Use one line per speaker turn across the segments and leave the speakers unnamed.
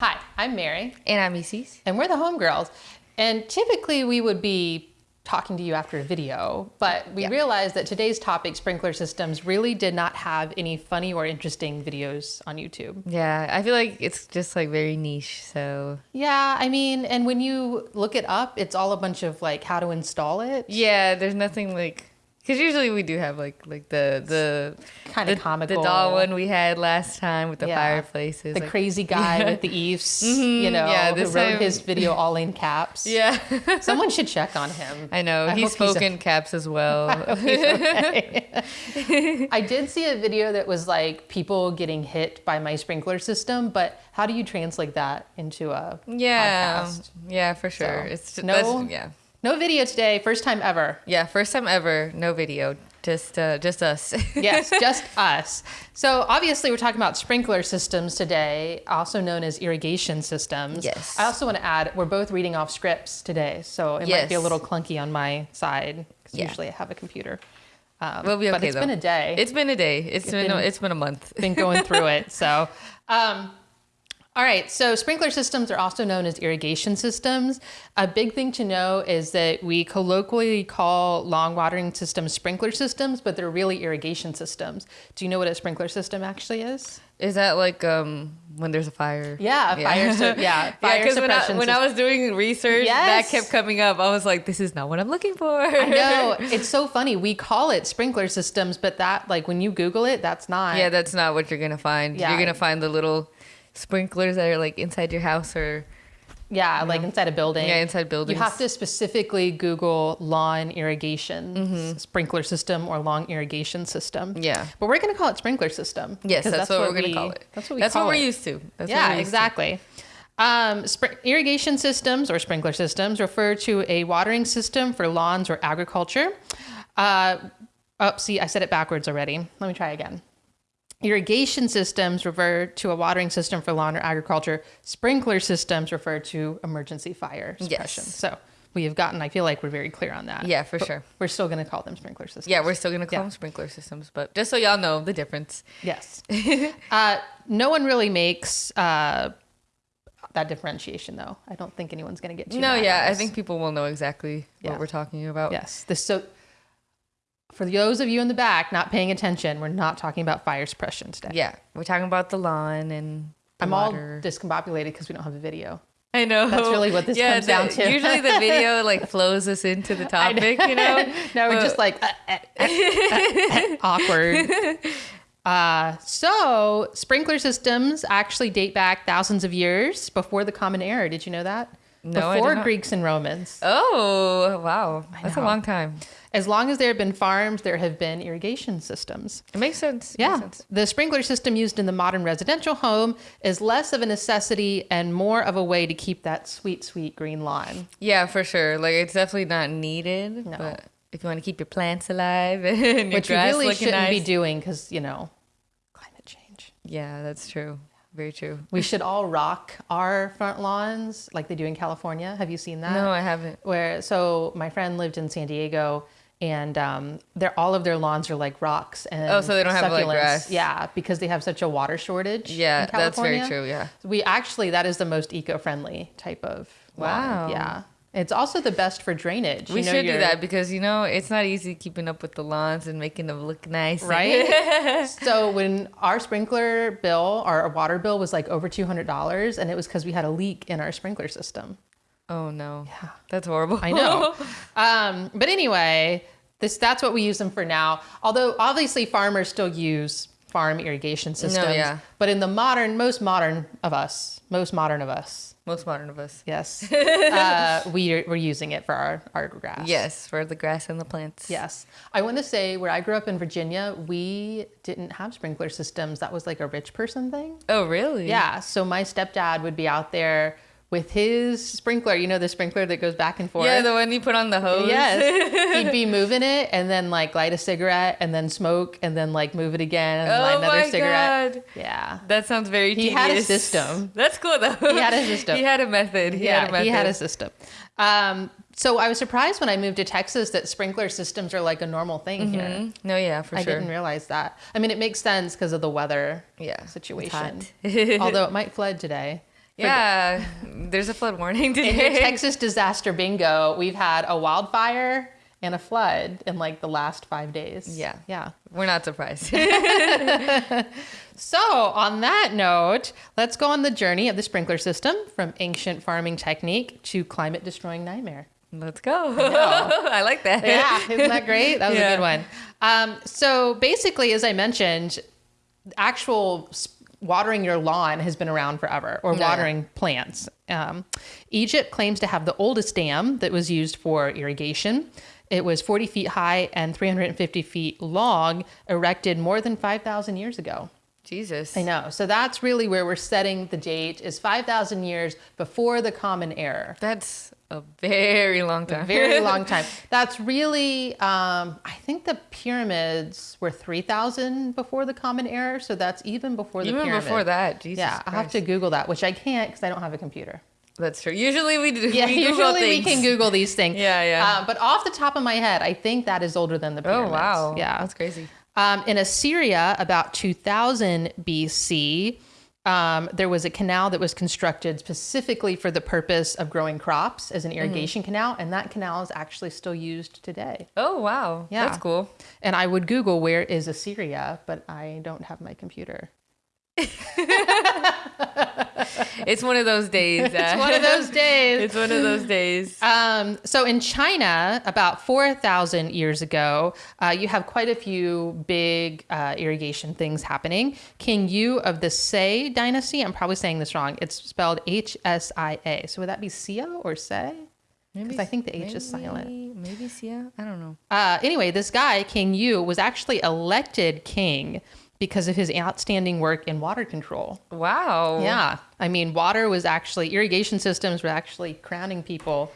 Hi, I'm Mary,
And I'm Isis.
and we're the Homegirls. And typically we would be talking to you after a video, but we
Yeah.
realized that today's topic, sprinkler systems, really did not have any funny or interesting videos on YouTube.
Yeah, I feel like it's just like very niche. So
Yeah, I mean, and when you look it up, it's all a bunch of like how to install it.
yeah, there's nothing like because usually we do have like like the the
Kinda
the,
comical.
the doll one we had last time with the
Yeah.
fireplaces.
The
like-
crazy guy
Yeah.
with the eaves,
Mhm,
you know,
yeah,
who
this
wrote
time-
his video all in caps.
Yeah,
Someone should check on him.
I know
I
he's
hope he's
spoken caps as well.
He's okay. I did see a video that was like people getting hit by my sprinkler system, but how do you translate that into a
yeah,
podcast?
yeah, for sure.
So,
it's
no-
yeah,
No video today, first time ever.
yeah, first time ever, no video, just uh, just us.
Yes, just us. So obviously we're talking about sprinkler systems today, also known as irrigation systems.
Yes.
I also want to add we're both reading off scripts today, so it might be a little clunky on my side because
Yeah.
usually I have a computer. Um,
We'll be
but
okay,
it's
though.
been a day.
It's been a day. It's been,
been-
it's been a month.
been going through it. So, um, all right. So, sprinkler systems are also known as irrigation systems. A big thing to know is that we colloquially call long watering systems sprinkler systems, but they're really irrigation systems. Do you know what a sprinkler system actually is?
Is that like um when there's a fire?
Yeah, a fire. So, yeah, fire
yeah, because when, I, when I was doing research,
Yes.
that kept coming up. I was like, this is not what I'm looking for.
I know it's so funny. We call it sprinkler systems, but that like when you Google it, that's not.
yeah, that's not what you're gonna find.
Yeah.
You're gonna find the little sprinklers that are like inside your house or
Yeah, like inside a building.
yeah, inside buildings.
You have to specifically Google lawn irrigation
Mm-hmm.
sprinkler system or lawn irrigation system.
Yeah.
But we're going to call it sprinkler system.
Yes,
'cause
that's, what, we're gonna
we-
call it.
That's what we
that's what we're used to. That's
yeah,
used to.
exactly. Um, spr- irrigation systems or sprinkler systems refer to a watering system for lawns or agriculture. Uh, oh, see, I said it backwards already. Let me try again. Irrigation systems refer to a watering system for lawn or agriculture. Sprinkler systems refer to emergency fire suppression.
Yes.
So we have gotten, I feel like we're very clear on that.
Yeah, for
But
sure.
We're still going to call them sprinkler systems.
Yeah, we're still gonna call
Yeah.
them sprinkler systems, but just so y'all know the difference.
Yes. uh, no one really makes uh, that differentiation, though. I don't think anyone's going to get too
no, yeah, I think people will know exactly
Yeah.
what we're talking about.
Yes. This so. For those of you in the back not paying attention, we're not talking about fire suppression today.
Yeah, we're talking about the lawn and the
I'm
water.
all discombobulated because we don't have a video.
I know.
That's really what this comes
the-
down to.
Usually the video like flows us into the
I know.
topic, you know?
no, we're just like uh, uh, uh, uh, uh, awkward. Uh, so sprinkler systems actually date back thousands of years before the Common Era. Did you know that?
No,
before. Greeks and Romans.
Oh, wow. That's a long time.
As long as there have been farms, there have been irrigation systems.
It makes sense.
Yeah.
Makes sense.
The sprinkler system used in the modern residential home is less of a necessity and more of a way to keep that sweet, sweet green lawn.
Yeah, for sure. Like it's definitely not needed.
No.
But if you want to keep your plants alive and your
Which you really shouldn't
nice.
be doing because, you know, climate change.
yeah, that's true. Very true.
We should all rock our front lawns like they do in California. Have you seen that?
No, I haven't.
Where so my friend lived in San Diego and um, they're all of their lawns are like rocks and
Oh, so they don't have, like, grass.
Yeah, because they have such a water shortage.
Yeah, that's very true. Yeah.
We actually that is the most eco-friendly type of lawn.
Wow.
Yeah. It's also the best for drainage.
We
You know,
should do that because you know it's not easy keeping up with the lawns and making them look nice.
Right? so when our sprinkler bill, our water bill was like over $200 and it was because we had a leak in our sprinkler system.
Oh no.
Yeah.
That's horrible.
I know. um, but anyway, this that's what we use them for now. Although obviously farmers still use farm irrigation systems.
No, yeah.
But in the modern, most modern of us, most modern of us,
Most modern of us.
yes, uh, we are, we're using it for our, our grass.
Yes, for the grass and the plants.
Yes. I want to say where I grew up in Virginia, we didn't have sprinkler systems. That was like a rich person thing.
Oh really?
Yeah. So my stepdad would be out there with his sprinkler, you know, the sprinkler that goes back and forth.
Yeah, the one you put on the hose.
Yes. He'd be moving it and then like light a cigarette and then smoke and then like move it again and light
Oh
another
my
cigarette.
god.
Yeah.
That sounds very
He had a system.
That's cool though.
He had a system.
he had a method. He
yeah,
had a method.
he had a system. Um, so I was surprised when I moved to Texas that sprinkler systems are like a normal thing here.
Mhm. No, yeah, for
I
sure.
I didn't realize that. I mean, it makes sense because of the weather
Yeah.
situation. Although it might flood today.
Yeah, there's a flood warning today. In.
Texas disaster bingo, we've had a wildfire and a flood in like the last five days.
Yeah.
Yeah.
We're not surprised.
So, on that note, let's go on the journey of the sprinkler system from ancient farming technique to climate destroying nightmare.
Let's go. I like that.
Yeah, isn't that great? That was a good one. Um, so, basically, as I mentioned, actual watering your lawn has been around forever, or
yeah.
watering plants. Um, Egypt claims to have the oldest dam that was used for irrigation. It was 40 feet high and 350 feet long, erected more than 5,000 years ago.
Jesus.
I know. So that's really where we're setting the date is 5,000 years before the common era.
That's a very long time.
A very long time. That's really, um, I think the pyramids were 3,000 before the common era. So that's even before the
Even
pyramid.
before that, Jesus.
yeah, I have to Google that, which I can't because I don't have a computer.
That's true. Usually we do.
Yeah,
we
usually we
things.
can Google these things.
Yeah, yeah.
Uh, but off the top of my head, I think that is older than the pyramids.
Oh
pyramids.
wow.
Yeah.
That's crazy.
Um, in Assyria, about 2000 BC, um, there was a canal that was constructed specifically for the purpose of growing crops as an
Mm-hmm.
irrigation canal, and that canal is actually still used today.
Oh wow.
Yeah.
That's cool.
And I would Google where is Assyria, but I don't have my computer.
It's one of those days.
It's one of those days.
it's one of those days.
Um, so in China, about 4,000 years ago, uh, you have quite a few big uh, irrigation things happening. King Yu of the Sei dynasty, I'm probably saying this wrong. It's spelled H S I A. So would that be Sia or Sei? Because I think the H is silent.
Maybe- Maybe Sia. I don't know.
Uh, anyway, this guy, King Yu, was actually elected king because of his outstanding work in water control.
Wow.
Yeah. I mean, water was actually, irrigation systems were actually crowning people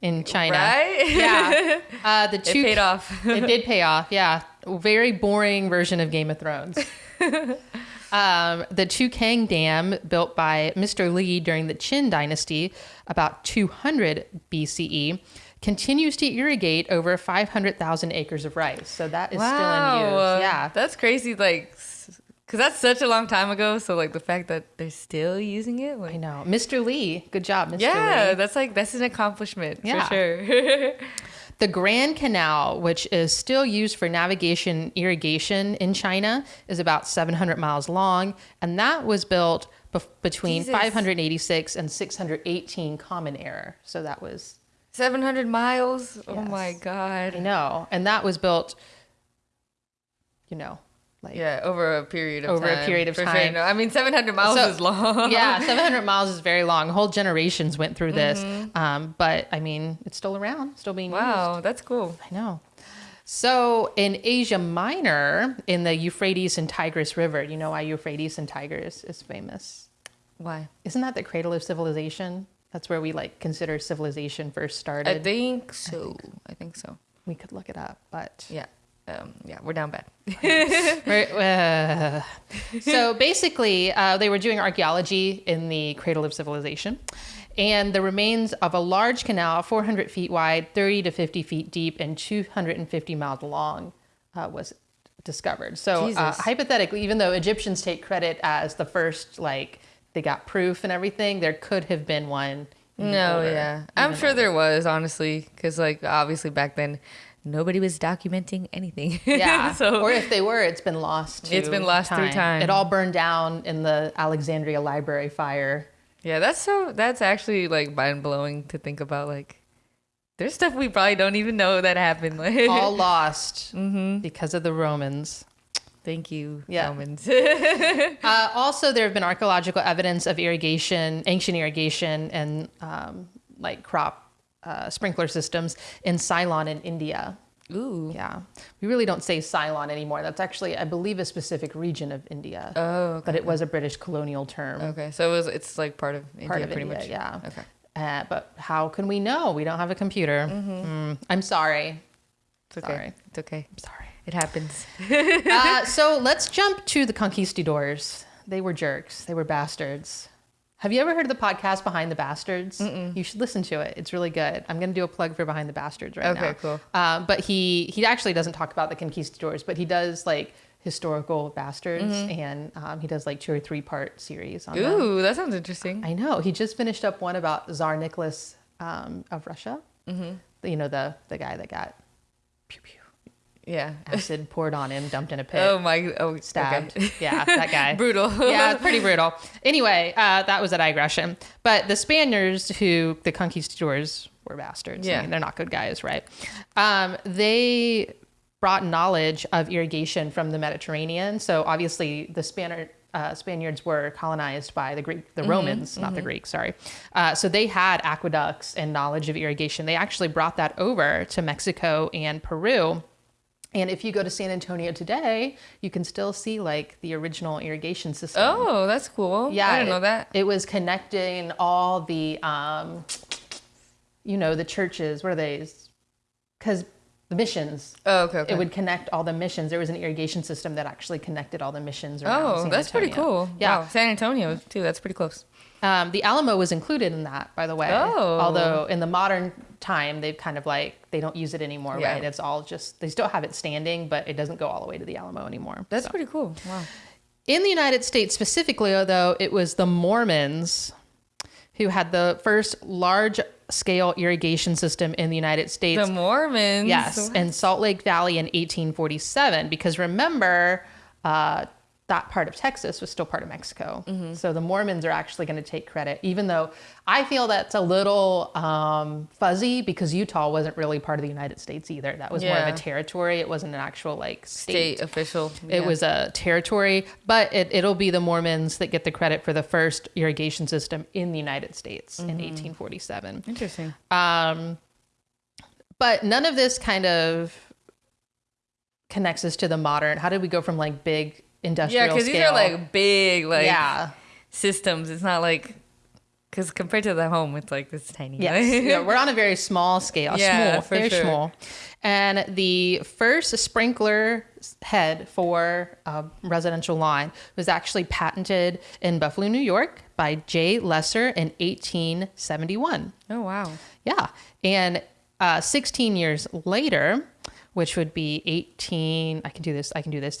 in China.
Right?
Yeah. Uh, the
It
two
paid off.
it did pay off. Yeah. Very boring version of Game of Thrones. um, the Tukang Dam, built by Mr. Li during the Qin Dynasty, about 200 BCE, continues to irrigate over 500,000 acres of rice. So that is still in use. Yeah.
That's crazy. Like, because that's such a long time ago. So, like, the fact that they're still using it.
I know. Mr. Lee, good job, Mr.
yeah,
Lee.
that's like, that's an accomplishment
Yeah.
for sure.
The Grand Canal, which is still used for navigation irrigation in China, is about 700 miles long, and that was built between
Jesus.
586 and 618 Common Era. So that was
700 miles. Oh
Yes.
my
I
God.
know, and that was built, you know, like
Yeah, over a period of
Over a period of
for Sure.
time.
No, I mean, 700 miles
So-
is long.
yeah, 700 miles is very long. Whole generations went through this,
Mm-hmm.
um, but I mean, it's still around, still being used.
Wow, that's cool.
I know. So in Asia Minor, in the Euphrates and Tigris River, you know why Euphrates and Tigris is famous?
Why?
Isn't that the cradle of civilization? That's where we like consider civilization first started.
I think so. I think so.
we could look it up, but
Yeah. Um, yeah, we're down bad.
We're- uh, so basically, uh, they were doing archaeology in the cradle of civilization, and the remains of a large canal, 400 feet wide, 30 to 50 feet deep, and 250 miles long, uh, was discovered. So uh, hypothetically, even though Egyptians take credit as the first, like they got proof and everything, there could have been one.
No,
older,
yeah. I'm sure
older.
there was, honestly, because, like, obviously back then, nobody was documenting anything.
Yeah.
so,
or if they were, it's been lost.
it's been lost through time.
It all burned down in the Alexandria Library fire.
yeah, that's so, that's actually, like, mind blowing to think about. Like, there's stuff we probably don't even know that happened.
All lost
Mm-hmm.
because of the Romans.
Thank you,
Yeah.
Romans.
Uh, also, there have been archaeological evidence of irrigation, ancient irrigation, and um, like crop uh, sprinkler systems in Ceylon in India.
Ooh.
Yeah, we really don't say Ceylon anymore. That's actually, I believe, a specific region of India,
Oh, okay.
but it was a British colonial term.
Okay, so it was, it's like part of India,
Part of
pretty
India,
much.
yeah.
Okay.
Uh, but how can we know? We don't have a computer. Mm, I'm sorry.
It's okay.
Sorry.
It's okay.
I'm sorry.
It happens.
uh, so let's jump to the conquistadors. They were jerks. They were bastards. Have you ever heard of the podcast Behind the Bastards? You should listen to it. It's really good. I'm going to do a plug for Behind the Bastards right now.
Okay, cool.
Um, but he he actually doesn't talk about the conquistadors, but he does like historical bastards, and um, he does like two or three part series on them.
Ooh, that sounds interesting.
I know. He just finished up one about Tsar Nicholas um, of Russia. Mm-hmm. You know the the guy that got pew pew
Yeah.
acid poured on him, dumped in a pit,
Oh my. Oh,
stabbed.
okay.
Yeah, that guy.
Brutal.
yeah, pretty brutal. Anyway, uh, that was a digression. But the Spaniards, who the conquistadors were bastards. I
Yeah.
mean, they're not good guys, right? Um, they brought knowledge of irrigation from the Mediterranean. So obviously, the Spaniard. Uh, Spaniards were colonized by the Greek, the
Mm-hmm,
Romans, not the Greeks. Sorry. Uh, so they had aqueducts and knowledge of irrigation. They actually brought that over to Mexico and Peru. And if you go to San Antonio today, you can still see like the original irrigation system.
Oh, that's cool.
yeah,
I didn't know that.
It was connecting all the, um, you know, the churches. What are they? Because the missions.
Oh, okay. okay.
It would connect all the missions. There was an irrigation system that actually connected all the missions. Around
Oh,
San
that's pretty cool.
Yeah.
Wow. San Antonio too. That's pretty close.
Um, the Alamo was included in that, by the way.
Oh.
Although in the modern time, they've kind of like they don't use it anymore,
Yeah.
right? It's all just they still have it standing, but it doesn't go all the way to the Alamo anymore.
That's
So.
pretty cool. Wow.
In the United States specifically, though, it was the Mormons who had the first large scale irrigation system in the United States.
The Mormons.
yes, in Salt Lake Valley in 1847. Because remember, uh, that part of Texas was still part of Mexico.
Mm-hmm.
So the Mormons are actually going to take credit, even though I feel that's a little um, fuzzy because Utah wasn't really part of the United States either. That was more of a territory. It wasn't an actual like
state official.
it
Yeah.
was a territory, but it, it'll be the Mormons that get the credit for the first irrigation system in the United States in 1847.
interesting.
Um, but none of this kind of connects us to the modern. How did we go from like big industrial
Yeah, because these are like big like
yeah,
systems. It's not like because compared to the home, it's like this tiny.
yes, yeah, we're on a very small scale,
Yeah,
small,
for
very
sure.
small. And the first sprinkler head for a residential line was actually patented in Buffalo, New York by J. Lessler in 1871.
oh wow.
Yeah. And uh, 16 years later, which would be 18, I can do this, I can do this,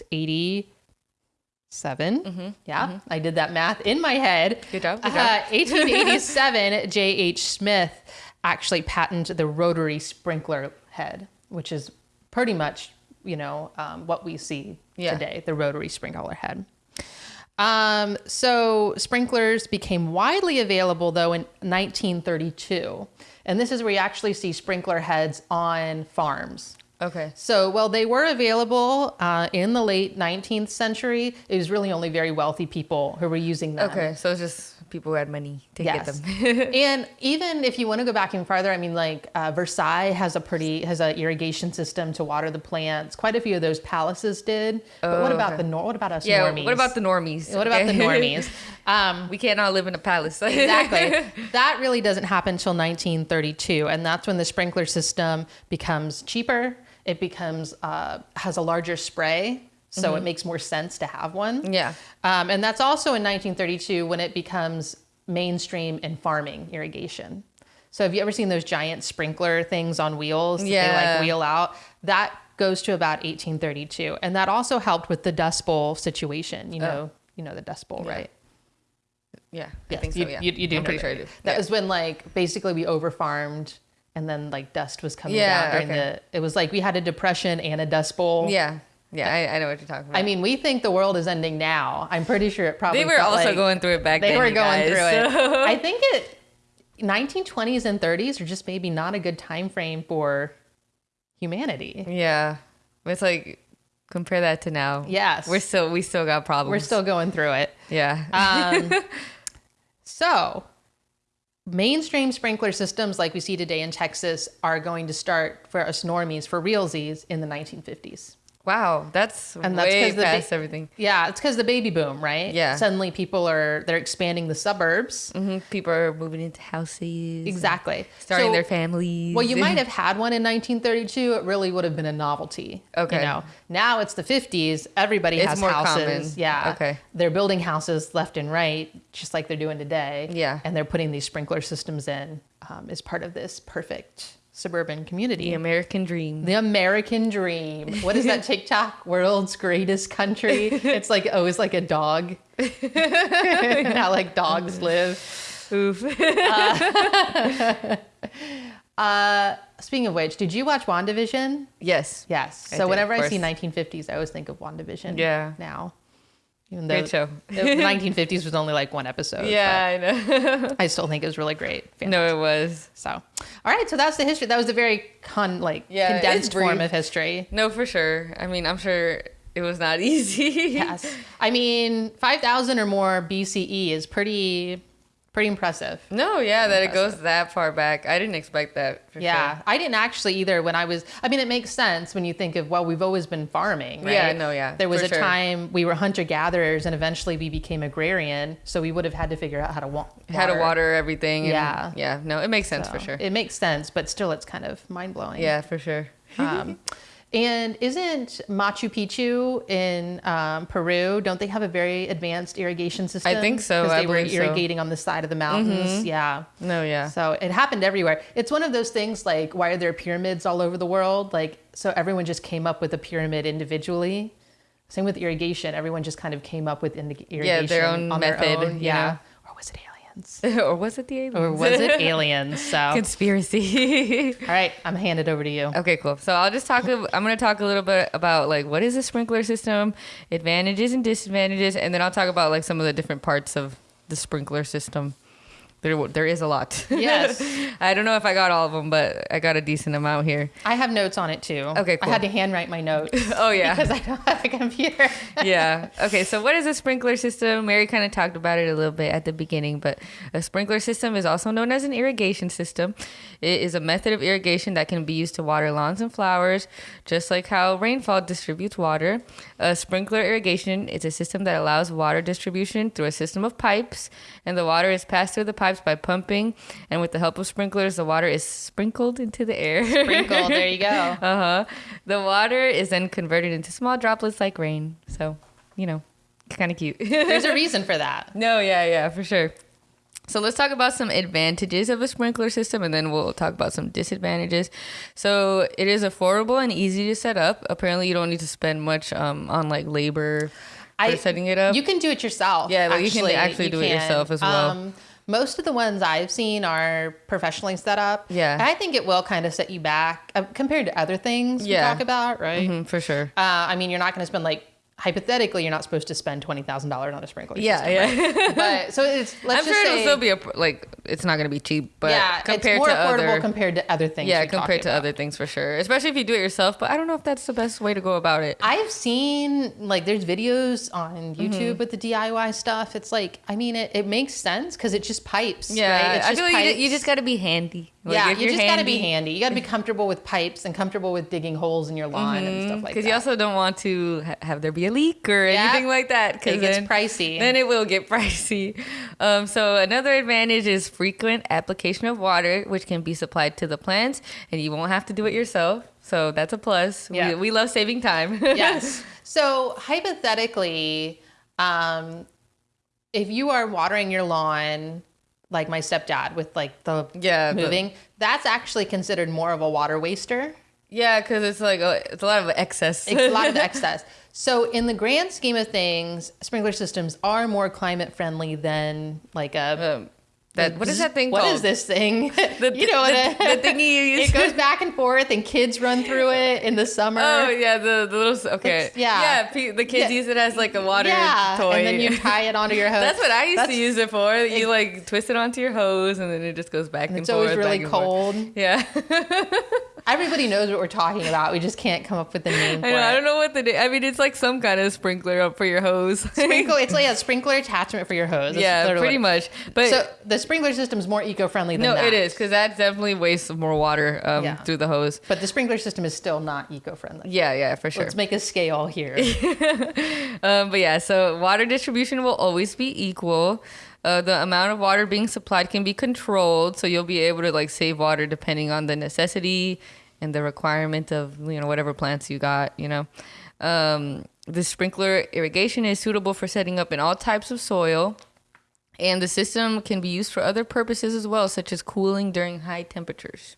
87. Yeah, I did that math in my head.
Mm-hmm. Good job,
Uh, 1887, J.H. Smith actually patented the rotary sprinkler head, which is pretty much, you know, um, what we see
Yeah.
today, the rotary sprinkler head. Um, so sprinklers became widely available though in 1932. And this is where you actually see sprinkler heads on farms.
Okay.
So, while they were available uh, in the late 19th century, it was really only very wealthy people who were using them.
Okay. So it's just people who had money to
Yes.
get them.
and even if you want to go back even farther, I mean, like uh, Versailles has a pretty has an irrigation system to water the plants. Quite a few of those palaces did. Oh, But what
Oh,
about
okay.
the nor? What about us
yeah.
normies?
What about the normies?
What about the normies? Um,
we can't all live in a palace.
exactly. that really doesn't happen until 1932, and that's when the sprinkler system becomes cheaper. It becomes uh, has a larger spray, so it makes more sense to have one.
yeah.
Um, and that's also in 1932 when it becomes mainstream in farming irrigation. So have you ever seen those giant sprinkler things on wheels that they
Yeah.
like wheel out? That goes to about 1832, and that also helped with the Dust Bowl situation. You know, you know the Dust Bowl,
Yeah.
right?
Yeah. I
Yes,
think so.
you,
Yeah.
you, you do.
I'm pretty
that,
sure I do.
That
Yeah.
was when like basically we overfarmed, and then like dust was coming
Yeah,
down during
okay.
the. It was like we had a depression and a Dust Bowl.
Yeah. Yeah. I, I know what you're talking about.
I mean, we think the world is ending now. I'm pretty sure it probably.
they were also
like-
going through it back
They
then.
They
were
going
guys,
through it. I think it 1920s and 30s are just maybe not a good time frame for humanity.
Yeah. It's like compare that to now.
Yes.
We're still we still got problems.
We're still going through it.
Yeah.
Um, so, mainstream sprinkler systems like we see today in Texas are going to start for us normies, for realsies, in the 1950s.
Wow. That's
And that's
way
the ba-
past everything.
Yeah, it's because the baby boom, right?
Yeah.
Suddenly people are they're expanding the suburbs.
hmm People are moving into houses.
Exactly.
Starting
So-
their families.
Well, you might have had one in 1932. It really would have been a novelty.
Okay.
You know, now it's the 50s. Everybody
It's
has
more
houses.
common.
Yeah.
Okay.
They're building houses left and right, just like they're doing today.
Yeah.
And they're putting these sprinkler systems in um, as part of this perfect suburban community.
The American dream.
The American dream. What is that TikTok? World's greatest country. It's like always like a dog. How like dogs live.
Oof.
Uh, speaking of which, did you watch WandaVision?
yes.
Yes.
I
So
did,
whenever I see 1950s, I always think of WandaVision.
Yeah.
Now, even though
Great show.
the 1950s was only like one episode.
Yeah, I know.
I still think it was really great.
no, it was.
So, all right. So that's the history. That was a very con like
Yeah,
condensed form of history.
No, for sure. I mean, I'm sure it was not easy.
Yes. I mean, 5,000 or more BCE is pretty, pretty impressive.
No, yeah, that it goes that far back. I didn't expect that.
Yeah,
sure.
I didn't actually either. When I was, I mean, it makes sense when you think of well, we've always been farming, right?
Yeah, no, yeah,
There was a
sure.
time we were hunter gatherers, and eventually we became agrarian, so we would have had to figure out how to wa- water.
How to water everything. and-
Yeah.
Yeah. No, it makes sense
So
for sure.
It makes sense, but still, it's kind of mind blowing.
yeah, for sure.
Um, and isn't Machu Picchu in um, Peru? Don't they have a very advanced irrigation system?
I think so.
Because they were
believe so. Mm-hmm.
irrigating on the side of the mountains. Yeah.
No, yeah.
So it happened everywhere. It's one of those things like why are there pyramids all over the world? Like so everyone just came up with a pyramid individually. Same with irrigation. Everyone just kind of came up with indi- irrigation
their own
on
method,
Their own. Yeah. Or was it aliens?
or was it the aliens?
Or was it aliens? So
conspiracy?
all right, I'm hand it over to you.
Okay, cool. So I'll just talk. I'm going to talk a little bit about like what is a sprinkler system, advantages and disadvantages, and then I'll talk about like some of the different parts of the sprinkler system. There, there is a lot.
Yes.
I don't know if I got all of them, but I got a decent amount here.
I have notes on it too.
Okay, cool.
I had to handwrite my notes.
Oh yeah.
because I don't have a computer.
yeah. Okay. So, what is a sprinkler system? Mary kind of talked about it a little bit at the beginning, but a sprinkler system is also known as an irrigation system. It is a method of irrigation that can be used to water lawns and flowers, just like how rainfall distributes water. A sprinkler irrigation is a system that allows water distribution through a system of pipes, and the water is passed through the pipes by pumping, and with the help of sprinklers, the water is sprinkled into the air.
Sprinkle. There you go.
Uh huh. The water is then converted into small droplets like rain. So, you know, kind of cute.
There's a reason for that.
no, yeah, yeah, for sure. So let's talk about some advantages of a sprinkler system and then we'll talk about some disadvantages. So it is affordable and easy to set up. Apparently you don't need to spend much um, on like labor for setting it up.
You can do it yourself.
Yeah, like, you can actually do it yourself as well.
Um, most of the ones I've seen are professionally set up.
Yeah.
I think it will kind of set you back uh, compared to other things
Yeah.
we talk about, right?
Mhm, for sure.
Uh, I mean, you're not going to spend like hypothetically, you're not supposed to spend twenty thousand dollars on a sprinkler.
Yeah,
system,
yeah.
right? But so it's let's
I'm
just
sure
say,
it'll still be a like it's not going to be cheap, but
yeah,
compared
it's more
to
affordable
other
compared to other things.
yeah, compared to
about.
other things for sure. Especially if you do it yourself, but I don't know if that's the best way to go about it.
I've seen like there's videos on
Mm-hmm.
YouTube with the DIY stuff. It's like I mean it, it makes sense because it's just pipes.
Yeah,
right? It's
I
just
feel like you, you just got to be handy. Like,
yeah, you just got to be handy. You got to be comfortable with pipes and comfortable with digging holes in your lawn and stuff like that.
because Mm-hmm. you also don't want to ha- have there be a leak or
Yeah.
anything like that. Because
it gets
then,
pricey.
then it will get pricey. Um, so another advantage is frequent application of water, which can be supplied to the plants, and you won't have to do it yourself. So that's a plus.
Yeah.
We, we love saving time.
yes. So hypothetically, um, if you are watering your lawn, like my stepdad with like the
Yeah, the-
moving, that's actually considered more of a water waster.
yeah, because it's like a, it's a lot of excess.
It's a lot of excess. So in the grand scheme of things, sprinkler systems are more climate friendly than like a
um, that what is that thing
What
called?
is this thing?
The,
you know what
the,
it-
the thingy you use.
it goes back and forth, and kids run through it in the summer.
Oh yeah, the, the little okay.
It's- yeah.
yeah. The kids
Yeah.
use it as like a water
yeah,
toy,
and then you tie it onto your hose.
That's what I used
That's-
to use it for. You like twist it onto your hose, and then it just goes back and
It's
forth.
always really
forth.
cold.
Yeah,
Everybody knows what we're talking about. We just can't come up with the name for
I know. I don't know what the. na- I mean, it's like some kind of sprinkler up for your hose.
Sprinkle. It's like a sprinkler attachment for your hose. That's
yeah, pretty much. But
so the sprinkler system is more eco-friendly than
no,
that.
it is because that definitely wastes more water um,
Yeah.
through the hose.
But the sprinkler system is still not eco-friendly.
Yeah, yeah, for sure.
Let's make a scale here.
Um, but yeah, so water distribution will always be equal. Uh, the amount of water being supplied can be controlled, so you'll be able to like save water depending on the necessity and the requirement of you know whatever plants you got. You know, um, the sprinkler irrigation is suitable for setting up in all types of soil, and the system can be used for other purposes as well, such as cooling during high temperatures.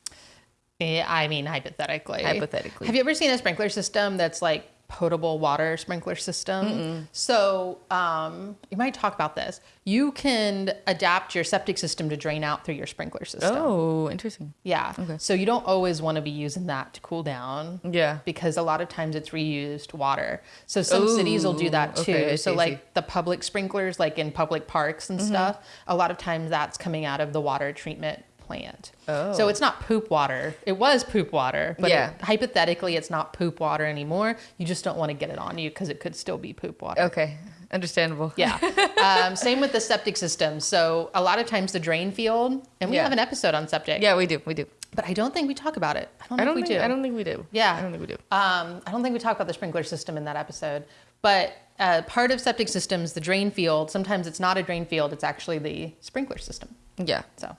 Yeah, I mean, hypothetically.
Hypothetically.
Have you ever seen a sprinkler system that's like potable water sprinkler system? So um, you might talk about this. You can adapt your septic system to drain out through your sprinkler system.
Oh, interesting.
Yeah. Okay. So you don't always want to be using that to cool down.
Yeah.
Because a lot of times it's reused water. So some cities will do that too.
okay,
so
see,
like
see.
The public sprinklers, like in public parks and stuff, a lot of times that's coming out of the water treatment plant.
Oh.
So it's not poop water. It was poop water, but
Yeah.
it- hypothetically it's not poop water anymore. You just don't want to get it on you because it could still be poop water.
Okay, understandable.
Yeah. um, same with the septic system. So a lot of times the drain field, and we
Yeah.
have an episode on septic,
Yeah, we do. We do.
but I don't think we talk about it. I don't,
I
think
don't
we
think
do.
I don't think we do.
Yeah.
I don't think we do.
Um, I don't think we talk about the sprinkler system in that episode. But uh, part of septic systems, the drain field, sometimes it's not a drain field, it's actually the sprinkler system.
Yeah.
So,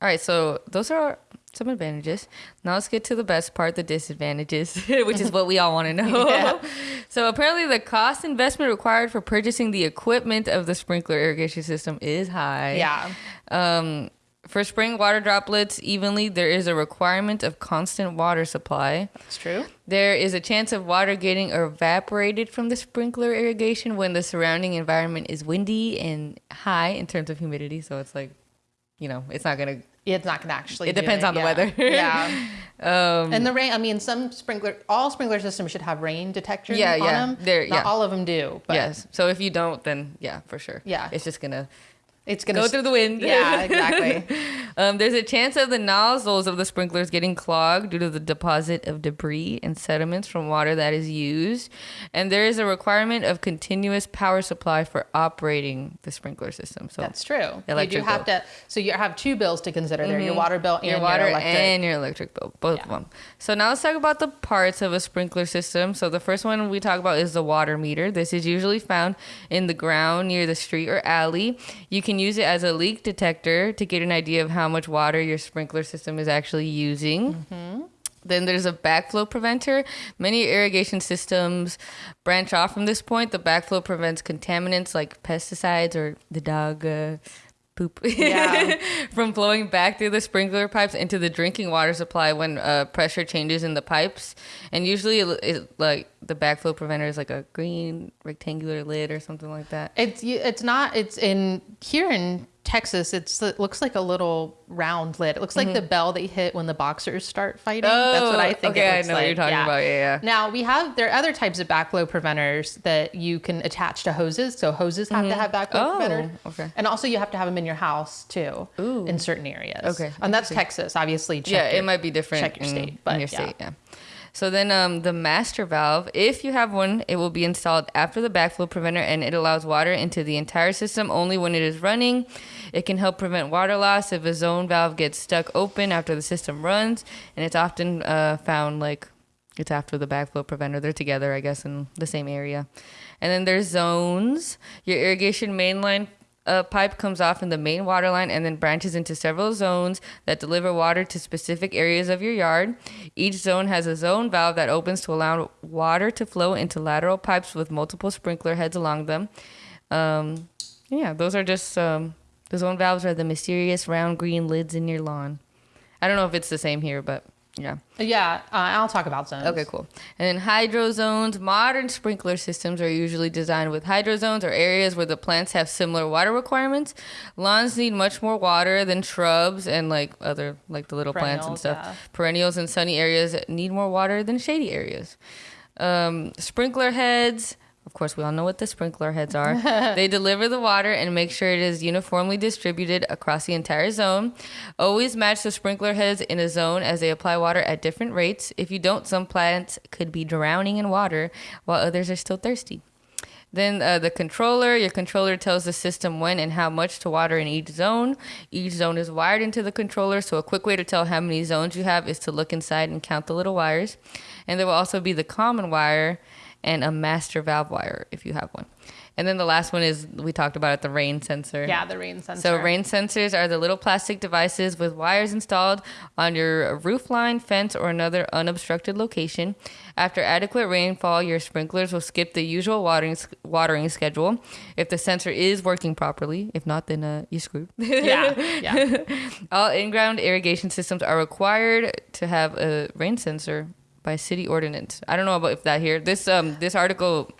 All right, so those are some advantages. Now let's get to the best part, the disadvantages, which is what we all want to know.
Yeah.
So apparently the cost investment required for purchasing the equipment of the sprinkler irrigation system is high.
yeah.
Um, for spraying water droplets evenly, there is a requirement of constant water supply.
That's true.
There is a chance of water getting evaporated from the sprinkler irrigation when the surrounding environment is windy and high in terms of humidity. So it's like, you know, it's not gonna.
It's not to actually
It depends on the
yeah.
weather.
yeah.
to. Um,
And the rain, I mean, some sprinkler, all sprinkler systems should have rain detectors
Yeah,
on
yeah.
them.
They're-
Not
yeah.
all of them do. But
yes. So if you don't, then yeah, for sure.
Yeah.
It's just going to
it's going to
go through the wind.
Yeah, exactly.
Um, there's a chance of the nozzles of the sprinklers getting clogged due to the deposit of debris and sediments from water that is used. And there is a requirement of continuous power supply for operating the sprinkler system. So
That's true. You do have
bill.
to, so you have two bills to consider there your water bill and
your water
your electric.
and your electric bill, both of them. So now let's talk about the parts of a sprinkler system. So the first one we talk about is the water meter. This is usually found in the ground near the street or alley. You can use it as a leak detector to get an idea of how much water your sprinkler system is actually using.
Mm-hmm.
Then there's a backflow preventer. Many irrigation systems branch off from this point. The backflow prevents contaminants like pesticides or the dog uh, poop
Yeah.
from flowing back through the sprinkler pipes into the drinking water supply when uh, pressure changes in the pipes. And usually, it, it, like the backflow preventer is like a green rectangular lid or something like that.
It's it's not. It's in here in Texas. It's it looks like a little round lid. It looks like the bell that you hit when the boxers start fighting. That's what I think.
Mm-hmm. Oh, Okay,
it
I
looks
know what you're
like.
talking about. Yeah, yeah.
Now we have there are other types of backflow preventers that you can attach to hoses. So hoses have to have backflow
Oh,
preventers.
okay.
And also you have to have them in your house too.
Ooh.
In certain areas.
Okay,
And that's Texas, obviously.
Yeah,
your-
it might be different.
check your
in,
state, but
your
yeah.
state, yeah. So then, um, the master valve, if you have one, it will be installed after the backflow preventer, and it allows water into the entire system only when it is running. It can help prevent water loss if a zone valve gets stuck open after the system runs, and it's often uh, found like it's after the backflow preventer. They're together, I guess, in the same area. And then there's zones. Your irrigation main uh, pipe comes off in the main water line and then branches into several zones that deliver water to specific areas of your yard. Each zone has a zone valve that opens to allow water to flow into lateral pipes with multiple sprinkler heads along them. Um, yeah, those are just um, the zone valves are the mysterious round green lids in your lawn. I don't know if it's the same here, but yeah.
Yeah, uh, I'll talk about zones.
Okay, cool. And then hydro zones. Modern sprinkler systems are usually designed with hydro zones or areas where the plants have similar water requirements. Lawns need much more water than shrubs and like other like the little plants and stuff.
yeah.
Perennials in sunny areas need more water than shady areas. Um, sprinkler heads. Of course, we all know what the sprinkler heads are. they deliver the water and make sure it is uniformly distributed across the entire zone. Always match the sprinkler heads in a zone as they apply water at different rates. If you don't, some plants could be drowning in water while others are still thirsty. Then uh, the controller, your controller tells the system when and how much to water in each zone. Each zone is wired into the controller, so a quick way to tell how many zones you have is to look inside and count the little wires. And there will also be the common wire, and a master valve wire if you have one. And then the last one is we talked about it, the rain sensor.
Yeah, the rain sensor.
So rain sensors are the little plastic devices with wires installed on your roof line, fence, or another unobstructed location. After adequate rainfall, your sprinklers will skip the usual watering watering schedule if the sensor is working properly. If not, then uh, you screwed.
Yeah, yeah.
All in-ground irrigation systems are required to have a rain sensor by city ordinance. I don't know about if that here. This um this article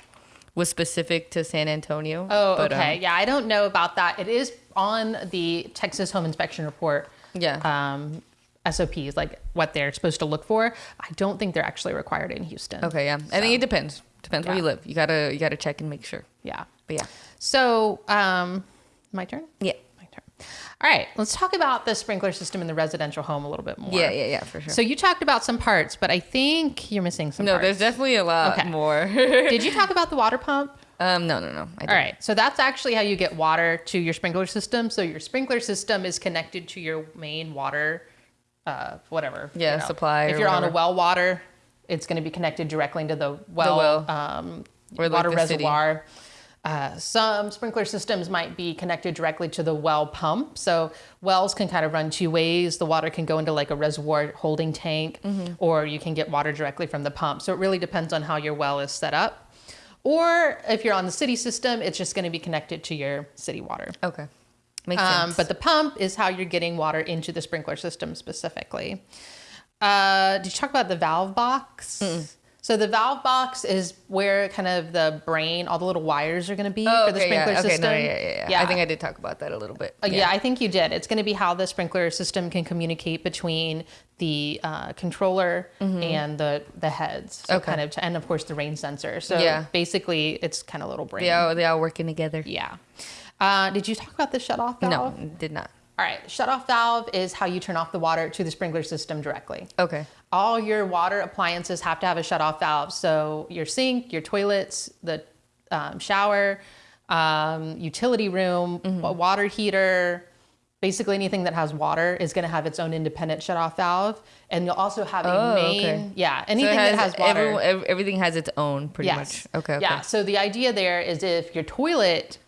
was specific to San Antonio.
Oh,
but,
okay.
um,
yeah, I don't know about that. It is on the Texas Home Inspection Report.
Yeah.
Um, SOPs, like what they're supposed to look for. I don't think they're actually required in Houston.
okay, yeah. I think it depends. Depends where you live. You gotta you gotta check and make sure.
Yeah.
But yeah.
So, um, my turn?
Yeah.
All right, let's talk about the sprinkler system in the residential home a little bit more.
Yeah, yeah, yeah, for sure.
So you talked about some parts, but I think you're missing some
no,
parts.
there's definitely a lot
Okay.
more.
Did you talk about the water pump?
um, no, no, no. I
All right. So that's actually how you get water to your sprinkler system. So your sprinkler system is connected to your main water, uh, whatever.
Yeah, supply
If you're on a well water, it's going to be connected directly into the well,
well.
Um,
Or like
water
the city.
Uh, some sprinkler systems might be connected directly to the well pump. So wells can kind of run two ways. The water can go into like a reservoir holding tank,
Mm-hmm.
or you can get water directly from the pump. So it really depends on how your well is set up. Or if you're on the city system, it's just going to be connected to your city water.
Okay. Makes
Um,
sense.
but the pump is how you're getting water into the sprinkler system specifically. Uh, did you talk about the valve box? So the valve box is where kind of the brain, all the little wires are going to be
oh,
for the
okay,
sprinkler
yeah. Okay,
system.
no, yeah, yeah, yeah, I think I did talk about that a little bit.
Uh, yeah. I think you did. It's going to be how the sprinkler system can communicate between the uh, controller and the the heads. So
Mm-hmm. Okay.
kind of, and of course the rain sensor. So
Yeah.
basically, it's kind of little brain.
They they all working together.
Yeah. Uh, did you talk about the shut off valve?
No, did not.
All right. Shut off valve is how you turn off the water to the sprinkler system directly.
Okay.
All your water appliances have to have a shut off valve. So your sink, your toilets, the um, shower, um, utility room,
Mm-hmm.
water heater, basically anything that has water is going to have its own independent shut off valve. And you'll also have a
Oh,
main,
okay.
yeah,
So
anything that has water.
every- everything has its own, pretty
yes.
much. Okay. okay.
Yeah. So the idea there is if your toilet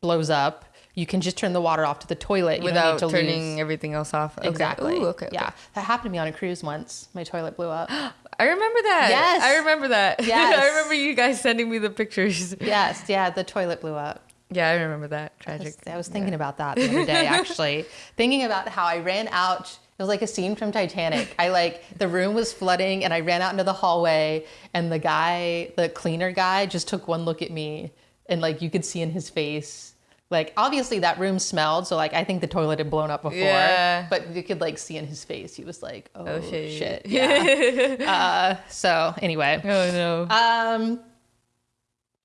blows up, you can just turn the water off to the toilet you
Without
to
turning
lose.
everything else off. Okay.
Exactly.
Ooh, okay. okay.
Yeah, that happened to me on a cruise once. My toilet blew up.
I remember that.
Yes.
I remember that.
Yes.
I remember you guys sending me the pictures.
yes, yeah, the toilet blew up.
Yeah, I remember that.
I
Tragic.
was, I was thinking about that the other day, actually, thinking about how I ran out. It was like a scene from Titanic. I like the room was flooding, and I ran out into the hallway, and the guy, the cleaner guy, just took one look at me, and like you could see in his face. Like obviously that room smelled, so like I think the toilet had blown up before.
Yeah.
But you could like see in his face, he was like, "Oh,
Oh, shit.
shit. yeah." uh, so anyway,
Oh no.
um,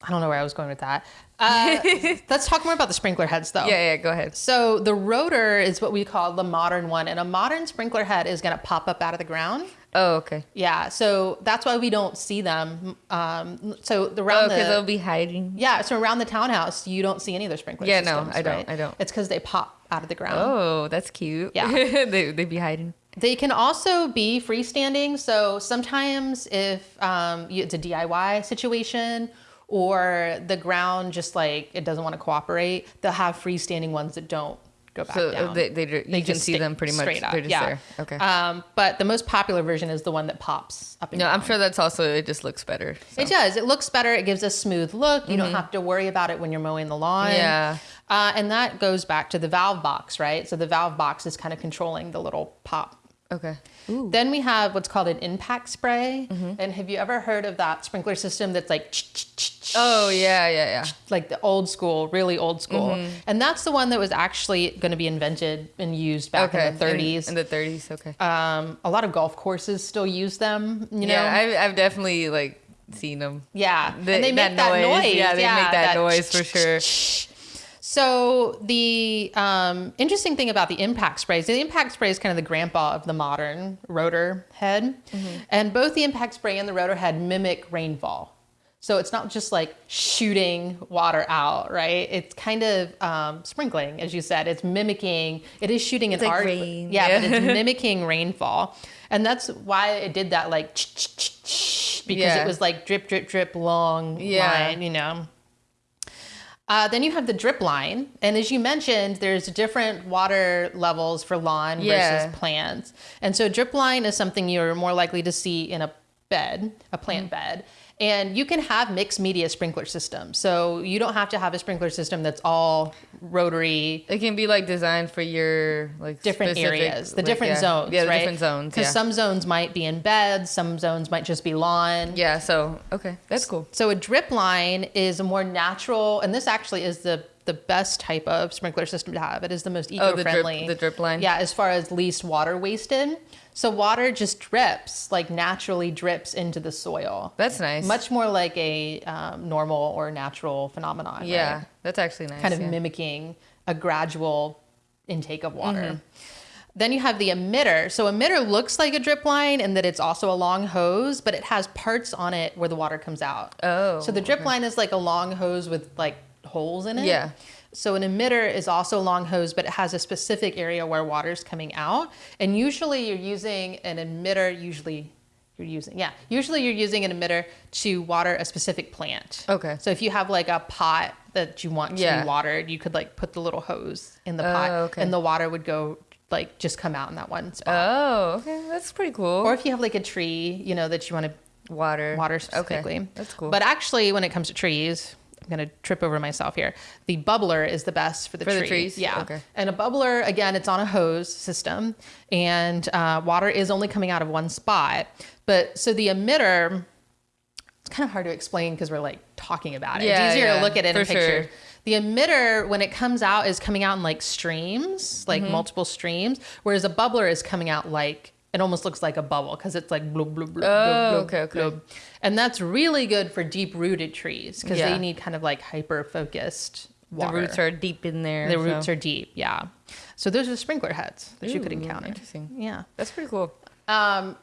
I don't know where I was going with that. Uh, let's talk more about the sprinkler heads, though.
yeah, yeah. Go ahead.
So the rotor is what we call the modern one, and a modern sprinkler head is going to pop up out of the ground.
Oh, okay.
Yeah, so that's why we don't see them. Um, so the
Oh,
around
because they'll be hiding.
yeah, so around the townhouse, you don't see any of their sprinklers.
Yeah, no,
systems.
I don't,
right?
I don't.
It's because they pop out of the ground.
Oh, that's cute.
Yeah.
they they be hiding.
They can also be freestanding. So sometimes if um, you, it's a DIY situation or the ground just like it doesn't want to cooperate, they'll have freestanding ones that don't go back
So
down.
they, they, you can
just
see them pretty much.
straight up.
They're just
yeah.
there. Okay.
Um, but the most popular version is the one that pops up
no,
down.
I'm sure that's also it. Just looks better. so.
It does. It looks better. It gives a smooth look. You don't have to worry about it when you're mowing the lawn.
Mm-hmm. Yeah.
Uh, and that goes back to the valve box, right? So the valve box is kind of controlling the little pop.
Okay.
Then we have what's called an impact spray.
Mm-hmm.
And have you ever heard of that sprinkler system that's like
Oh yeah, yeah, yeah.
like the old school, really old school?
Mm-hmm.
And that's the one that was actually going to be invented and used back
Okay.
in the 30s.
In, the 30s. Okay.
um, a lot of golf courses still use them. You know,
yeah, I've, I've definitely like seen them.
Yeah,
The-
and they make that, noise.
Yeah, they make that, noise for sure.
So the um, interesting thing about the impact sprays, the impact spray is kind of the grandpa of the modern rotor head,
Mm-hmm.
and both the impact spray and the rotor head mimic rainfall. So it's not just like shooting water out, right? It's kind of um, sprinkling, as you said. It's mimicking. It is shooting an
like
art,
rain,
yeah, but it's mimicking rainfall, and that's why it did that like because
Yeah.
it was like drip, drip, drip, long
Yeah.
line, you know. Uh, then you have the drip line, and as you mentioned, there's different water levels for lawn
Yeah.
versus plants, and so drip line is something you're more likely to see in a bed, a plant bed, and you can have mixed media sprinkler systems. So you don't have to have a sprinkler system that's all rotary,
It can be like designed for your like
different areas, the
like,
different
yeah.
zones,
Yeah, the
right?
different zones.
Because
Yeah.
some zones might be in beds, some zones might just be lawn.
yeah. So okay, that's cool.
So a drip line is a more natural, and this actually is the the best type of sprinkler system to have. It is the most
Oh, the
eco-friendly.
drip, the drip line.
Yeah, as far as least water wasted. So water just drips, like naturally drips into the soil.
That's nice.
Much more like a um, normal or natural phenomenon.
Yeah,
right?
that's actually nice.
kind of
yeah.
mimicking a gradual intake of water.
Mm-hmm.
Then you have the emitter. So emitter looks like a drip line in that it's also a long hose, but it has parts on it where the water comes out.
Oh,
So the drip line is like a long hose with like holes in it.
Yeah.
So an emitter is also a long hose, but it has a specific area where water is coming out. And usually you're using an emitter, usually you're using, yeah, usually you're using an emitter to water a specific plant.
Okay.
So if you have like a pot that you want to
Yeah.
be watered, you could like put the little hose in the
Oh,
pot
okay.
and the water would go like just come out in that one spot.
Oh, okay, that's pretty cool.
or if you have like a tree, you know, that you want to
water.
water specifically.
Okay, that's cool.
But actually, when it comes to trees, I'm gonna trip over myself here. The bubbler is the best for the
For the trees?
Yeah.
Okay.
And a bubbler, again, it's on a hose system, and uh, water is only coming out of one spot. But so the emitter, it's kind of hard to explain because we're like talking about it.
Yeah,
it's easier
yeah,
to look at it in pictures.
sure.
The emitter, when it comes out, is coming out in like streams, like
Mm-hmm.
multiple streams, whereas a bubbler is coming out like it almost looks like a bubble because it's like blub, blub, blub,
Oh,
blub, blub,
okay, okay.
blub. And that's really good for deep rooted trees because
Yeah.
they need kind of like hyper focused water.
the roots are deep in there.
the
so-
roots are deep, yeah. So those are sprinkler heads that you could encounter.
Interesting.
Yeah.
That's pretty cool.
Um,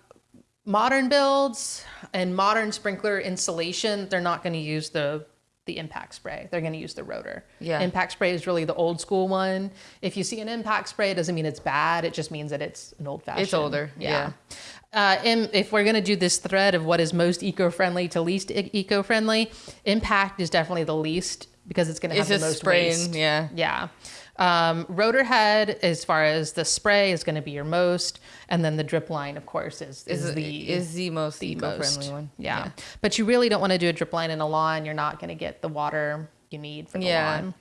modern builds and modern sprinkler installation, they're not going to use the the impact spray. They're going to use the rotor.
Yeah.
Impact spray is really the old school one. If you see an impact spray, it doesn't mean it's bad. It just means that it's an old fashioned.
It's older,
Yeah. Uh, and if we're going to do this thread of what is most eco-friendly to least eco-friendly, impact is definitely the least because it's going to have the most
spraying.
waste.
Yeah.
Yeah. Um, rotor head, as far as the spray, is going to be your most, and then the drip line, of course, is, is,
Is
the
is the most
the most.
one.
Yeah. but you really don't want to do a drip line in a lawn. You're not going to get the water you need for the
Yeah.
lawn.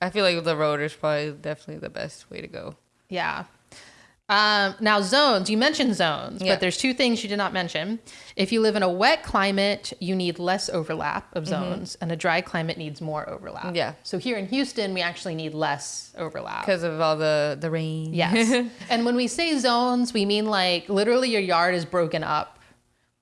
I feel like the rotor is probably definitely the best way to go.
Yeah. Um, now zones, you mentioned zones,
Yeah.
but there's two things you did not mention. If you live in a wet climate, you need less overlap of zones, and a dry climate needs more overlap.
Mm-hmm. Yeah.
So here in Houston, we actually need less overlap.
Because of all the the rain.
Yes. and when we say zones, we mean like literally your yard is broken up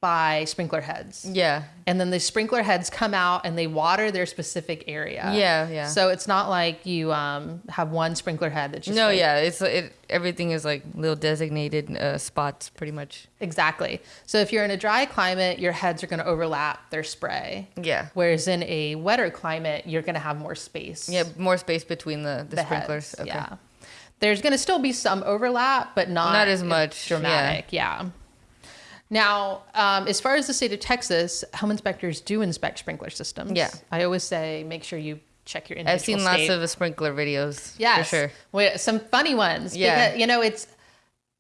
by sprinkler heads.
yeah.
And then the sprinkler heads come out and they water their specific area.
Yeah, yeah.
So it's not like you um, have one sprinkler head that just
No,
like-
yeah. It's it. Everything is like little designated uh, spots, pretty much.
Exactly. So if you're in a dry climate, your heads are going to overlap their spray.
Yeah.
Whereas in a wetter climate, you're going to have more space.
Yeah. More space between the the,
the
sprinklers.
heads. Yeah. There's going to still be some overlap, but not
Not as much,
dramatic. Yeah. Now, um, as far as the state of Texas, home inspectors do inspect sprinkler systems.
Yeah.
I always say make sure you check your individual
I've seen
state.
lots of sprinkler videos.
Yes.
For sure.
Some funny ones.
Yeah.
Because, you know, it's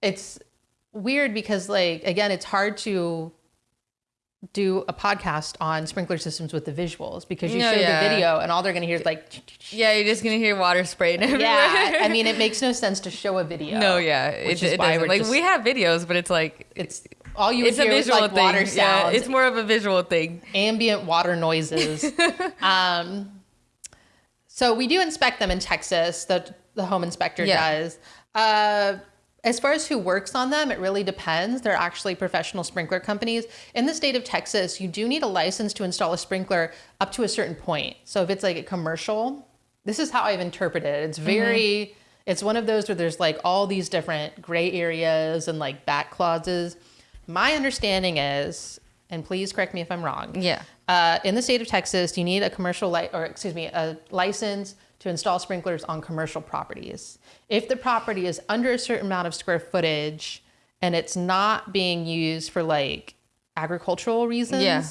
it's weird because like again, it's hard to do a podcast on sprinkler systems with the visuals because you
No,
show
yeah.
the video and all they're gonna hear is like
Yeah, you're just gonna hear water spraying everywhere.
Yeah. I mean it makes no sense to show a video.
no, yeah. It, it doesn't. like
just-
we have videos, but it's like
It's all you would
it's a visual
like
thing.
water
Yeah, it's more of a visual thing.
ambient water noises. um, so we do inspect them in Texas. The the home inspector
Yeah.
does. Uh, as far as who works on them, it really depends. They're actually professional sprinkler companies. In the state of Texas, you do need a license to install a sprinkler up to a certain point. So if it's like a commercial, this is how I've interpreted it. It's very, it's one of those where there's like all these different gray areas and like back clauses. My understanding is, and please correct me if I'm wrong.
Yeah.
Uh, in the state of Texas, you need a commercial li- or excuse me, a license to install sprinklers on commercial properties. If the property is under a certain amount of square footage and it's not being used for like agricultural reasons.
Yeah.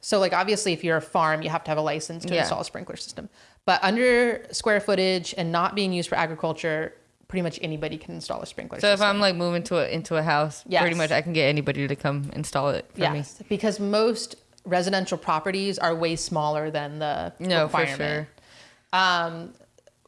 So like obviously if you're a farm, you have to have a license to
Yeah.
install a sprinkler system. But under square footage and not being used for agriculture, pretty much anybody can install a sprinkler
So if. I'm like moving to a, into a house,
Yes.
pretty much I can get anybody to come install it for me.
yes, because most residential properties are way smaller than the
No, for
requirement.
sure.
Um,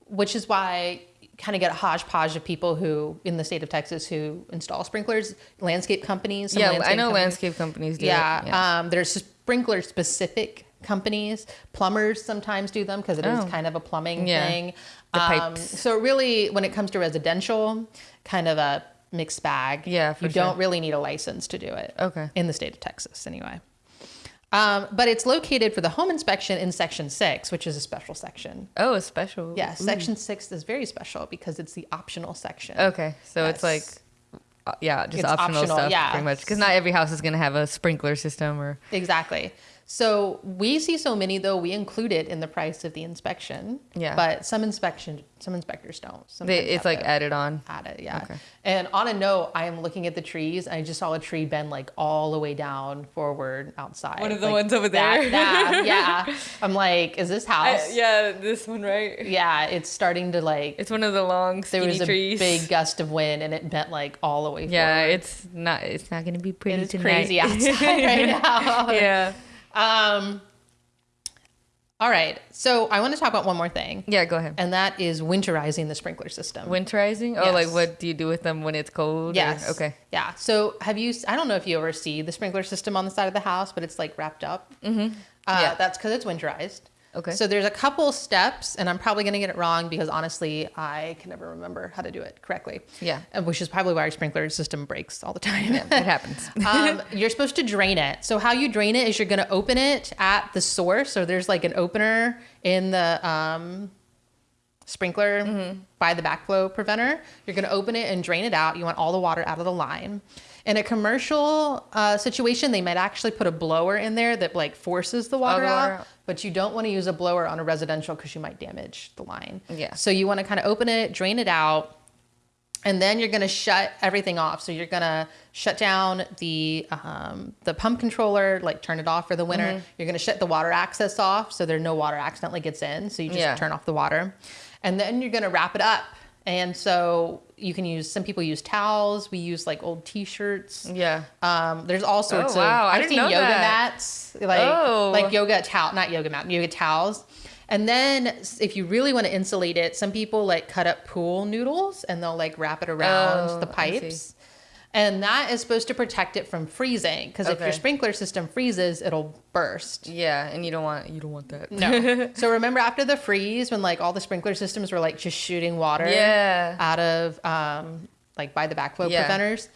which is why kind of get a hodgepodge of people who in the state of Texas who install sprinklers, landscape companies. some
Yeah, I know
companies.
landscape companies do
Yeah.
Yeah.
Um, there's sprinkler specific companies. Plumbers sometimes do them because it is
Oh.
kind of a plumbing
Yeah.
thing.
The
Um,
pipes.
so really, when it comes to residential, kind of a mixed bag.
Yeah,
you don't really need a license to do it.
Okay.
In the state of Texas, anyway. Um, but it's located for the home inspection in section six, which is a special section.
Oh, a special.
Yeah, section six is very special because it's the optional section.
Okay, so it's like, uh, yeah, just optional,
optional,
stuff,
yeah.
pretty much. Because not every house is gonna have a sprinkler system or.
Exactly. So we see so many though we include it in the price of the inspection.
Yeah.
But some inspection some inspectors don't.
They, it's like added on.
add it, yeah.
Okay.
And on a note, I am looking at the trees. And I just saw a tree bend like all the way down forward outside.
One of the
Like,
ones over there.
that, yeah. I'm like, is this house?
yeah, this one right.
Yeah, it's starting to like.
It's one of the long
there was a
trees.
big gust of wind and it bent like all the way
Yeah,
forward.
it's not. It's not gonna be pretty
it is
tonight.
crazy outside right now.
yeah.
Um. All right, so I want to talk about one more thing,
Yeah. Go ahead.
and that is winterizing the sprinkler system.
Winterizing? Oh, like what do you do with them when it's cold? or- Okay.
Yeah. So have you? I don't know if you ever see the sprinkler system on the side of the house, but it's like wrapped up. Mm-hmm. Uh,
Yeah.
That's because it's winterized.
Okay.
So there's a couple steps, and I'm probably going to get it wrong because honestly, I can never remember how to do it correctly.
Yeah.
Which is probably why our sprinkler system breaks all the time.
It happens.
um, you're supposed to drain it. So how you drain it is you're going to open it at the source. So there's like an opener in the um, sprinkler
Mm-hmm.
by the backflow preventer. You're going to open it and drain it out. You want all the water out of the line. In a commercial uh, situation, they might actually put a blower in there that like forces the water,
the water
out,
out.
but you don't want to use a blower on a residential because you might damage the line.
Yeah.
So you want to kind of open it, drain it out, and then you're going to shut everything off. So you're going to shut down the um, the pump controller, like turn it off for the winter.
Mm-hmm.
You're going to shut the water access off so there no water accidentally gets in. So you just
Yeah.
turn off the water, and then you're going to wrap it up. And so you can use some people use towels. We use like old T-shirts.
yeah.
Um, there's all sorts
Oh, wow.
of.
I
I've seen yoga
that.
mats, like
Oh.
like yoga towel, not yoga mat, yoga towels. And then if you really want to insulate it, some people like cut up pool noodles and they'll like wrap it around
Oh,
the pipes. And that is supposed to protect it from freezing because if your sprinkler system freezes, it'll burst.
Yeah, and you don't want you don't want that.
No. so remember after the freeze when like all the sprinkler systems were like just shooting water
Yeah.
out of um like by the backflow
Yeah.
preventers?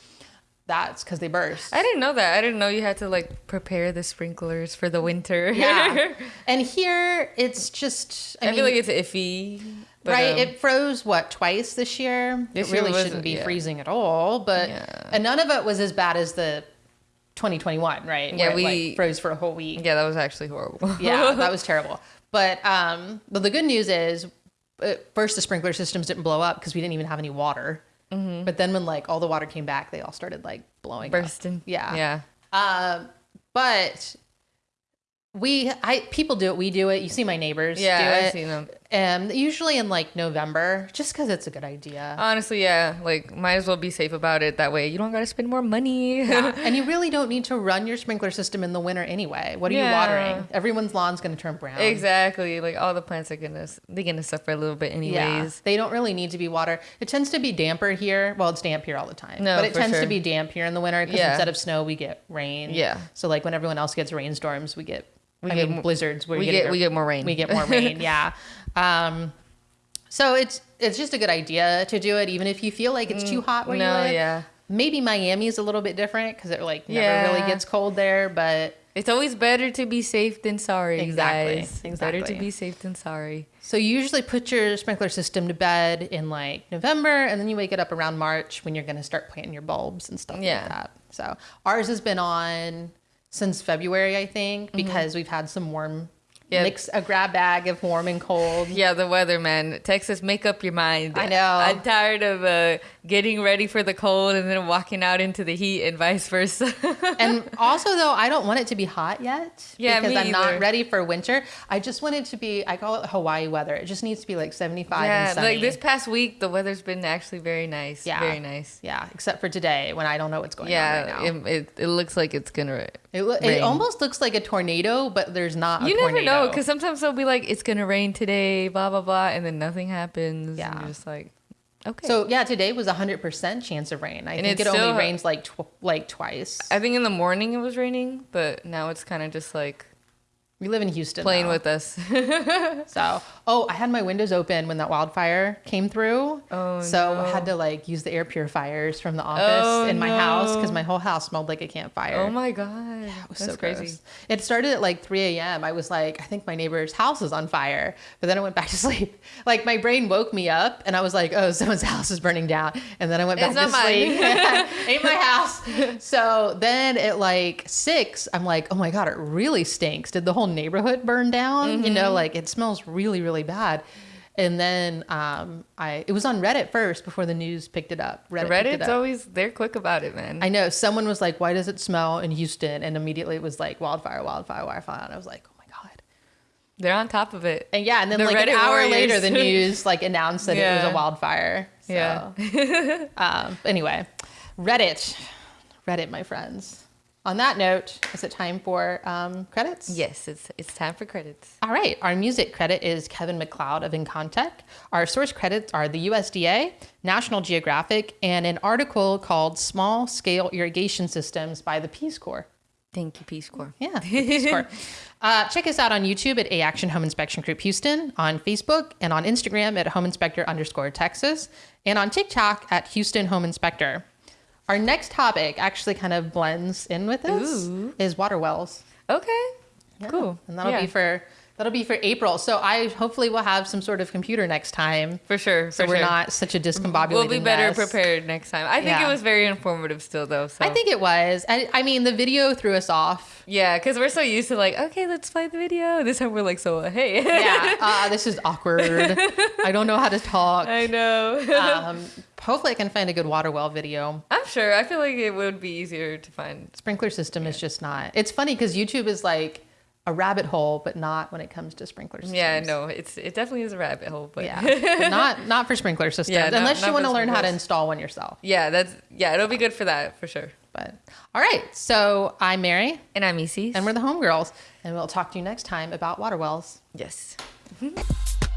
That's because they burst.
I didn't know that. I didn't know you had to like prepare the sprinklers for the winter.
Yeah. and here it's just I,
I,
mean,
feel like it's iffy. But,
right,
um,
it froze what twice this year.
This
it really
was-
shouldn't be
yeah.
freezing at all, but
Yeah.
and none of it was as bad as the 2021, right?
Yeah,
Where it,
we-
like, froze for a whole week.
yeah, that was actually horrible.
Yeah, that was terrible. But um, but the good news is, at first the sprinkler systems didn't blow up because we didn't even have any water. But then when like all the water came back, they all started like blowing up.
bursting.
Yeah.
Yeah.
Um, but we, I people do it. We do it. You see my neighbors
Yeah,
do
I've seen them.
Um, usually in like November, just because it's a good idea.
Honestly, yeah. Like, might as well be safe about it. That way, you don't gotta spend more money.
Yeah. and you really don't need to run your sprinkler system in the winter anyway. What are
Yeah.
you watering? Everyone's lawn's going to turn brown.
exactly. Like all the plants are gonna they're gonna suffer a little bit
Yeah,
anyways.
they don't really need to be water. It tends to be damper here. Well, it's damp here all the time.
No,
but it tends to be damp here in the winter because
Yeah.
instead of snow, we get rain.
Yeah.
So like when everyone else gets rainstorms, we get
We
I
get
mean blizzards. Where
we get we get more rain.
we get more rain. yeah. Um, so it's it's just a good idea to do it, even if you feel like it's too hot where
Mm, no,
you live.
yeah.
Maybe Miami is a little bit different because it like never
Yeah.
really gets cold there, but
It's always better to be safe than sorry,
Exactly,
guys. Better to be safe than sorry.
So you usually put your sprinkler system to bed in like November, and then you wake it up around March when you're going to start planting your bulbs and stuff
Yeah.
like that. So ours has been on since February, I think, because we've had some warm.
Mm-hmm. Yeah.
Mix a grab bag of warm and cold.
Yeah, the weather, man. Texas, make up your mind.
I know.
I'm tired of uh, getting ready for the cold and then walking out into the heat and vice versa.
and also though i don't want it to be hot yet
Yeah,
because i'm
either.
not ready for winter i just want it to be i call it hawaii weather it just needs to be like 75
yeah,
and sunny.
like this past week, the weather's been actually very nice.
Yeah.
Very nice.
yeah except for today when i don't know what's going on
Yeah,
right now
it, it, it looks like it's gonna.
it, lo- it almost looks like a tornado but there's not a
You never know because sometimes they'll be like, "It's gonna rain today," blah blah blah, and then nothing happens.
Yeah.
just like, okay.
so yeah today was a 100% chance of rain i
And
think
it
it only
still-
rains like tw- like twice
I think in the morning it was raining, but now it's kind of just like
we live in houston
playing with us.
So, oh, I had my windows open when that wildfire came through.
Oh,
so I had to like use the air purifiers from the office
Oh,
in my house because my whole house smelled like a campfire.
oh my god, yeah,
It was
that's
so
crazy.
gross. It started at like 3 a.m. I was like, I think my neighbor's house is on fire. But then I went back to sleep. Like my brain woke me up and I was like, oh, someone's house is burning down. And then I went back
It's
to sleep. Ain't my house. So then at like six, I'm like, oh my God, it really stinks. Did the whole neighborhood burned down? You
Mm-hmm.
know, like it smells really, really bad. And then um, I it was on Reddit first before the news picked it up. Reddit
Reddit's
up.
always they're quick about it, man.
I know someone was like, "Why does it smell in Houston?" And immediately it was like wildfire, wildfire, wildfire. And I was like, "Oh my god!"
they're on top of it.
And yeah, and then
The
like an hour
warriors.
later, the news like announced that it was a wildfire. So,
Yeah.
um, anyway, Reddit, Reddit, my friends. On that note, is it time for um, credits?
Yes, it's it's time for credits.
All right. Our music credit is Kevin MacLeod of Incompetech. Our source credits are the USDA, National Geographic, and an article called "Small Scale Irrigation Systems" by the Peace Corps.
Thank you, Peace Corps.
Yeah, Peace Corps. Uh, check us out on YouTube at A Action Home Inspection Group Houston, on Facebook and on Instagram at Home Inspector underscore Texas, and on TikTok at Houston Home Inspector. Our next topic actually kind of blends in with this
Ooh.
is water wells.
Okay. Cool.
And that'll
Yeah.
be for that'll be for April. So I hopefully will have some sort of computer next time.
For sure.
So
for
we're
sure.
not such a discombobulated
We'll be better
mess.
prepared next time. I think
Yeah.
it was very informative still, though. So
I think it was. I, I mean, the video threw us off.
yeah, because we're so used to like, okay, let's play the video. This time we're like, so uh, hey.
Yeah, uh, this is awkward. I don't know how to talk.
I know.
Um, hopefully, I can find a good water well video.
I'm sure. I feel like it would be easier to find.
Sprinkler system is just not. It's funny because YouTube is like a rabbit hole, but not when it comes to sprinkler systems.
Yeah, no, it's it definitely is a rabbit hole, but
Yeah, but not not for sprinkler systems
Yeah, not-
unless you want to learn how to install one yourself.
yeah, that's yeah, it'll be good for that for sure.
But all right, so I'm Mary,
And I'm Easy.
and we're the homegirls, and we'll talk to you next time about water wells.
yes.